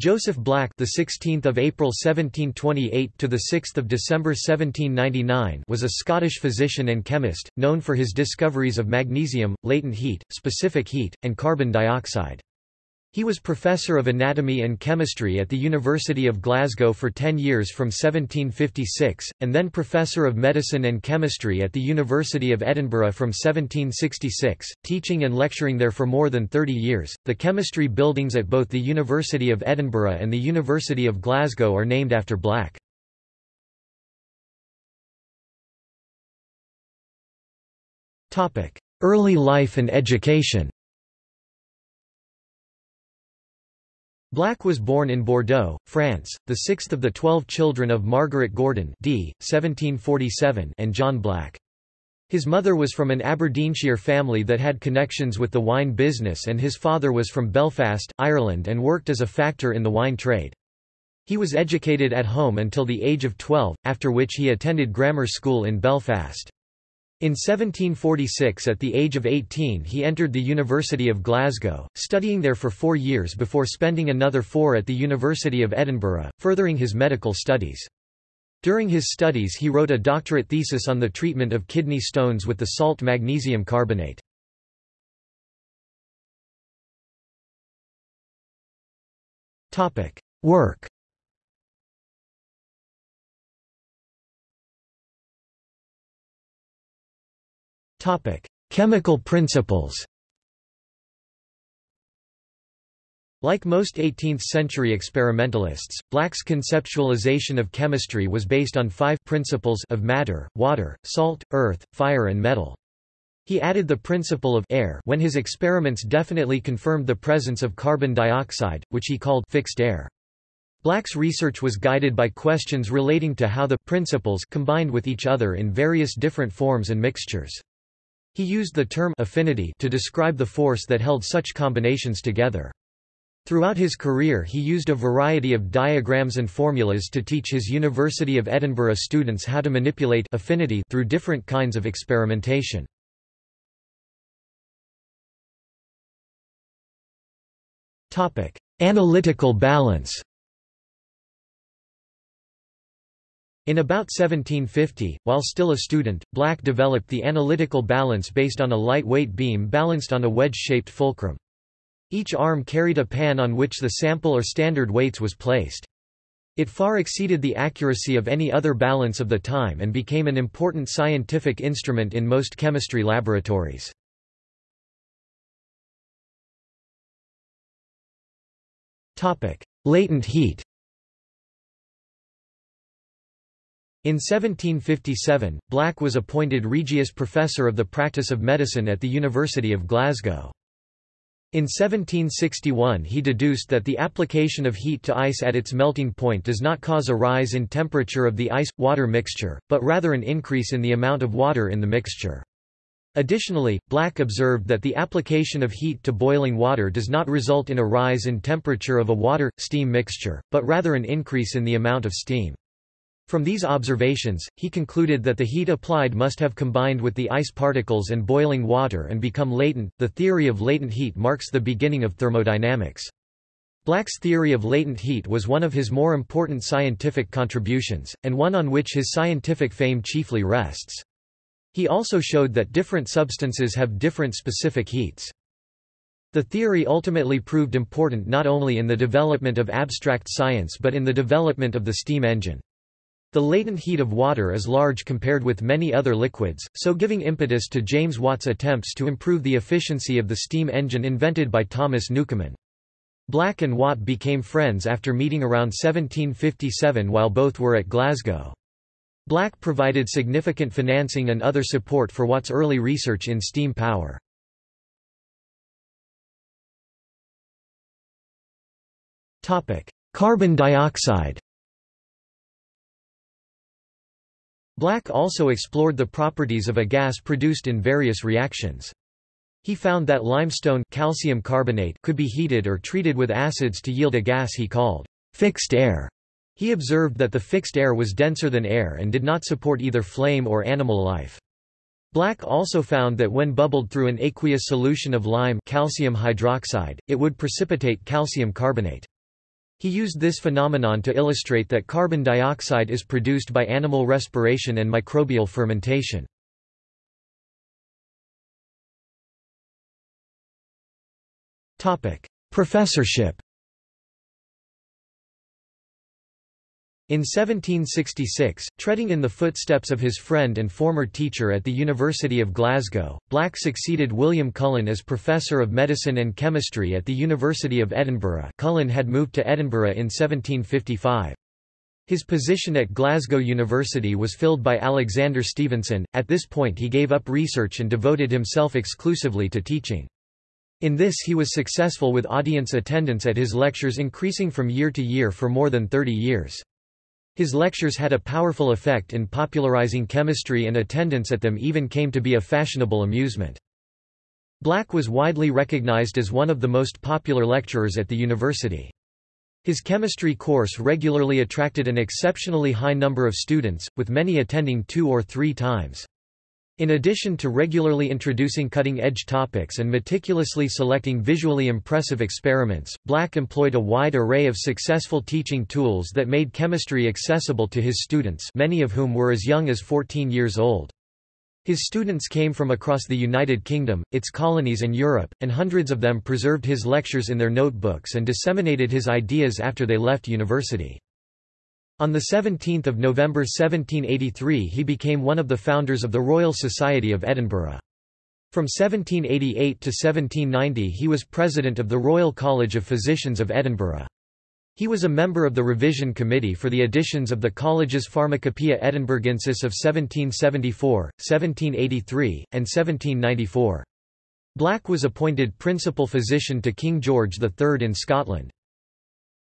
Joseph Black, the 16th of April 1728 to the 6th of December 1799, was a Scottish physician and chemist known for his discoveries of magnesium, latent heat, specific heat, and carbon dioxide. He was Professor of Anatomy and Chemistry at the University of Glasgow for ten years from 1756, and then Professor of Medicine and Chemistry at the University of Edinburgh from 1766, teaching and lecturing there for more than 30 years. The chemistry buildings at both the University of Edinburgh and the University of Glasgow are named after Black. Early life and education Black was born in Bordeaux, France, the sixth of the twelve children of Margaret Gordon d. 1747 and John Black. His mother was from an Aberdeenshire family that had connections with the wine business and his father was from Belfast, Ireland and worked as a factor in the wine trade. He was educated at home until the age of 12, after which he attended grammar school in Belfast. In 1746 at the age of 18 he entered the University of Glasgow, studying there for four years before spending another four at the University of Edinburgh, furthering his medical studies. During his studies he wrote a doctorate thesis on the treatment of kidney stones with the salt magnesium carbonate. Work Topic: Chemical principles. Like most 18th-century experimentalists, Black's conceptualization of chemistry was based on five principles of matter, water, salt, earth, fire and metal. He added the principle of air when his experiments definitely confirmed the presence of carbon dioxide, which he called fixed air. Black's research was guided by questions relating to how the principles combined with each other in various different forms and mixtures. He used the term affinity to describe the force that held such combinations together. Throughout his career he used a variety of diagrams and formulas to teach his University of Edinburgh students how to manipulate affinity through different kinds of experimentation. Analytical balance In about 1750, while still a student, Black developed the analytical balance based on a lightweight beam balanced on a wedge-shaped fulcrum. Each arm carried a pan on which the sample or standard weights was placed. It far exceeded the accuracy of any other balance of the time and became an important scientific instrument in most chemistry laboratories. Latent heat In 1757, Black was appointed Regius Professor of the Practice of Medicine at the University of Glasgow. In 1761 he deduced that the application of heat to ice at its melting point does not cause a rise in temperature of the ice-water mixture, but rather an increase in the amount of water in the mixture. Additionally, Black observed that the application of heat to boiling water does not result in a rise in temperature of a water-steam mixture, but rather an increase in the amount of steam. From these observations, he concluded that the heat applied must have combined with the ice particles and boiling water and become latent. The theory of latent heat marks the beginning of thermodynamics. Black's theory of latent heat was one of his more important scientific contributions, and one on which his scientific fame chiefly rests. He also showed that different substances have different specific heats. The theory ultimately proved important not only in the development of abstract science but in the development of the steam engine. The latent heat of water is large compared with many other liquids, so giving impetus to James Watt's attempts to improve the efficiency of the steam engine invented by Thomas Newcomen. Black and Watt became friends after meeting around 1757 while both were at Glasgow. Black provided significant financing and other support for Watt's early research in steam power. Carbon dioxide Black also explored the properties of a gas produced in various reactions. He found that limestone calcium carbonate could be heated or treated with acids to yield a gas he called fixed air. He observed that the fixed air was denser than air and did not support either flame or animal life. Black also found that when bubbled through an aqueous solution of lime calcium hydroxide, it would precipitate calcium carbonate. He used this phenomenon to illustrate that carbon dioxide is produced by animal respiration and microbial fermentation. Professorship In 1766, treading in the footsteps of his friend and former teacher at the University of Glasgow, Black succeeded William Cullen as Professor of Medicine and Chemistry at the University of Edinburgh Cullen had moved to Edinburgh in 1755. His position at Glasgow University was filled by Alexander Stevenson, at this point he gave up research and devoted himself exclusively to teaching. In this he was successful with audience attendance at his lectures increasing from year to year for more than 30 years. His lectures had a powerful effect in popularizing chemistry and attendance at them even came to be a fashionable amusement. Black was widely recognized as one of the most popular lecturers at the university. His chemistry course regularly attracted an exceptionally high number of students, with many attending two or three times. In addition to regularly introducing cutting-edge topics and meticulously selecting visually impressive experiments, Black employed a wide array of successful teaching tools that made chemistry accessible to his students many of whom were as young as 14 years old. His students came from across the United Kingdom, its colonies and Europe, and hundreds of them preserved his lectures in their notebooks and disseminated his ideas after they left university. On 17 November 1783 he became one of the founders of the Royal Society of Edinburgh. From 1788 to 1790 he was president of the Royal College of Physicians of Edinburgh. He was a member of the revision committee for the editions of the college's Pharmacopoeia Edinburgensis of 1774, 1783, and 1794. Black was appointed principal physician to King George III in Scotland.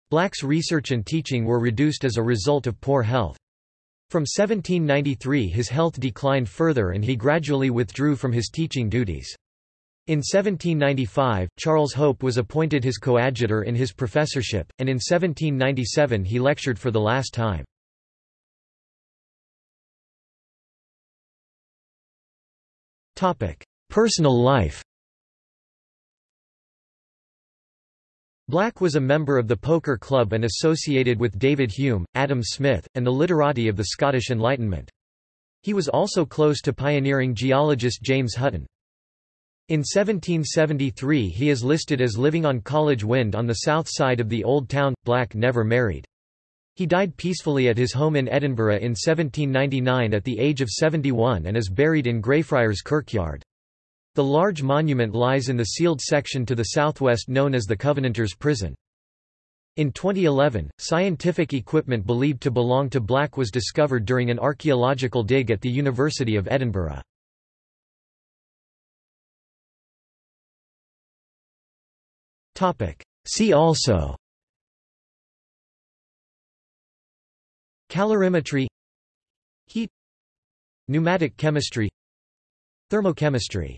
Black's research and teaching were reduced as a result of poor health. From 1793 his health declined further and he gradually withdrew from his teaching duties. In 1795, Charles Hope was appointed his coadjutor in his professorship, and in 1797 he lectured for the last time. Personal life Black was a member of the Poker Club and associated with David Hume, Adam Smith, and the literati of the Scottish Enlightenment. He was also close to pioneering geologist James Hutton. In 1773 he is listed as living on College Wynd on the south side of the Old Town. Black never married. He died peacefully at his home in Edinburgh in 1799 at the age of 71 and is buried in Greyfriars Kirkyard. The large monument lies in the sealed section to the southwest known as the Covenanters Prison. In 2011, scientific equipment believed to belong to Black was discovered during an archaeological dig at the University of Edinburgh. See also Calorimetry Heat Pneumatic chemistry Thermochemistry